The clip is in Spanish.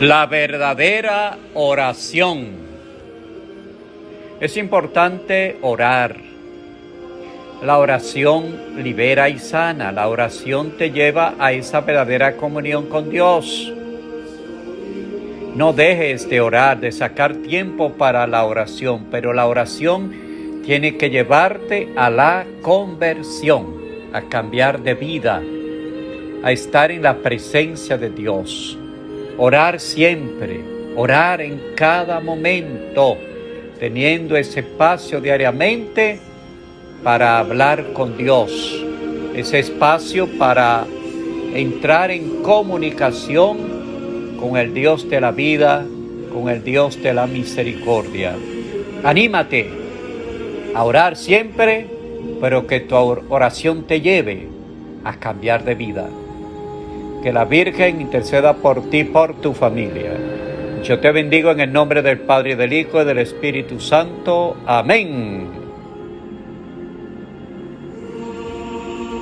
La verdadera oración. Es importante orar. La oración libera y sana. La oración te lleva a esa verdadera comunión con Dios. No dejes de orar, de sacar tiempo para la oración, pero la oración tiene que llevarte a la conversión, a cambiar de vida, a estar en la presencia de Dios. Orar siempre, orar en cada momento, teniendo ese espacio diariamente para hablar con Dios, ese espacio para entrar en comunicación con el Dios de la vida, con el Dios de la misericordia. Anímate a orar siempre, pero que tu oración te lleve a cambiar de vida. Que la Virgen interceda por ti, por tu familia. Yo te bendigo en el nombre del Padre, del Hijo y del Espíritu Santo. Amén.